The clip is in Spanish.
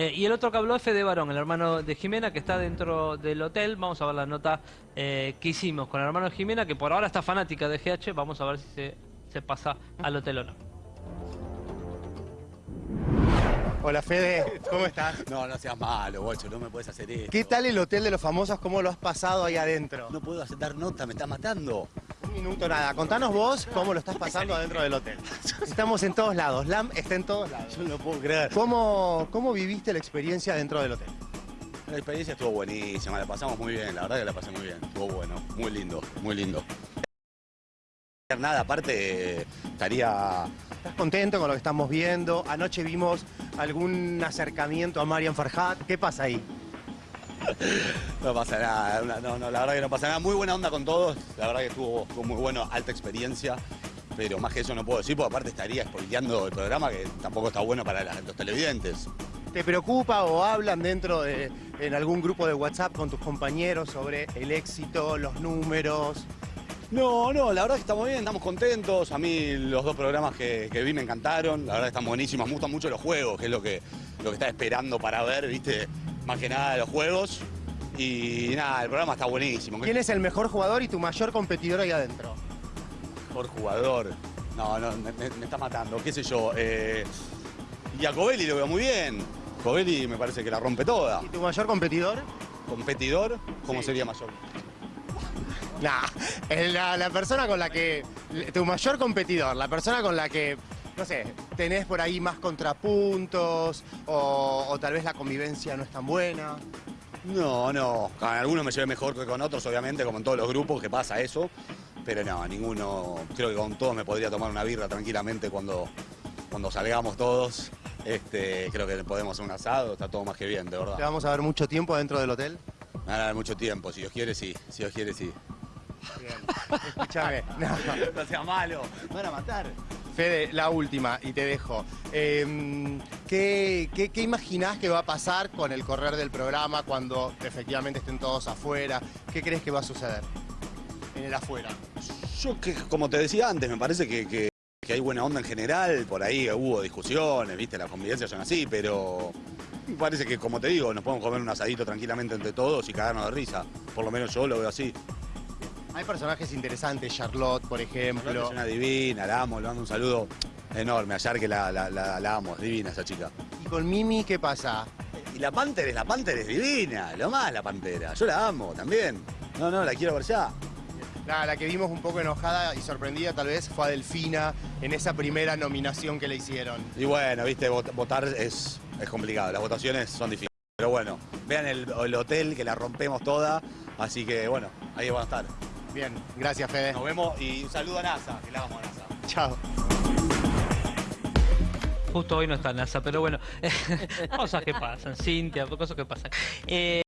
Eh, y el otro que habló es Fede Barón, el hermano de Jimena, que está dentro del hotel. Vamos a ver la nota eh, que hicimos con el hermano de Jimena, que por ahora está fanática de GH. Vamos a ver si se, se pasa al hotel o no. Hola Fede, ¿cómo estás? No, no seas malo, bocho, no me puedes hacer esto. ¿Qué tal el Hotel de los Famosos? ¿Cómo lo has pasado ahí adentro? No puedo hacer dar nota, me está matando. Un minuto nada, contanos vos cómo lo estás pasando adentro del hotel. Estamos en todos lados, LAM está en todos lados. Yo no lo puedo creer. ¿Cómo, cómo viviste la experiencia dentro del hotel? La experiencia estuvo buenísima, la pasamos muy bien, la verdad que la pasé muy bien. Estuvo bueno, muy lindo, muy lindo. Nada, aparte estaría... ¿Estás contento con lo que estamos viendo? Anoche vimos algún acercamiento a Marian Farhat. ¿Qué pasa ahí? No pasa nada, no, no, la verdad que no pasa nada. Muy buena onda con todos, la verdad que estuvo, estuvo muy bueno, alta experiencia. Pero más que eso no puedo decir, porque aparte estaría spoileando el programa que tampoco está bueno para la- los televidentes. ¿Te preocupa o hablan dentro de en algún grupo de WhatsApp con tus compañeros sobre el éxito, los números? No, no, la verdad que estamos bien, estamos contentos. A mí los dos programas que, que vi me encantaron, la verdad que están buenísimos. Me gustan mucho los juegos, que es lo que, lo que estaba esperando para ver, ¿viste? Más que nada los juegos. Y nada, el programa está buenísimo. ¿Quién es el mejor jugador y tu mayor competidor ahí adentro? mejor jugador? No, no, me, está matando, qué sé yo. Eh, y a Covelli lo veo muy bien. Covelli me parece que la rompe toda. ¿Y tu mayor competidor? Competidor, ¿cómo Sí. sería mayor? Nah, la, la persona con la que. Tu mayor competidor, la persona con la que, no sé, tenés por ahí más contrapuntos o, o tal vez la convivencia no es tan buena. No, no. Con algunos me llevé mejor que con otros, obviamente, como en todos los grupos que pasa eso. Pero no, ninguno. Creo que con todos me podría tomar una birra tranquilamente cuando, cuando salgamos todos. Este, creo que podemos hacer un asado, está todo más que bien, de Te verdad. vamos a ver mucho tiempo dentro del hotel. Me van a dar mucho tiempo, si Dios quiere, sí. Si Dios quiere, sí. Bien. Escúchame. No. No sea malo, me van a matar. Fede, la última, y te dejo. Eh, ¿qué, qué, qué imaginás que va a pasar con el correr del programa cuando efectivamente estén todos afuera? ¿Qué crees que va a suceder en el afuera? Yo, que, como te decía antes, me parece que, que- que hay buena onda en general. Por ahí hubo discusiones, viste, las convivencias son así, pero me parece que, como te digo, nos podemos comer un asadito tranquilamente entre todos y cagarnos de risa. Por lo menos yo lo veo así. Hay personajes interesantes, Charlotte, por ejemplo. Es una divina, la amo, le mando un saludo enorme. Ayer que la, la- la- la amo, es divina esa chica. ¿Y con Mimi qué pasa? Y la Panther es la Panther es divina, lo más la Pantera. Yo la amo también. No, no, la quiero ver ya. La, la que vimos un poco enojada y sorprendida tal vez fue a Delfina en esa primera nominación que le hicieron. Y bueno, viste, vot- votar es, es complicado, las votaciones son difíciles. Pero bueno, vean el, el hotel que la rompemos toda, así que bueno, ahí van a estar. Bien, gracias Fede. Nos vemos y un saludo a NASA, que la vamos a NASA. Chao. Justo hoy no está NASA, pero bueno, cosas que pasan, Cintia, cosas que pasan. Eh,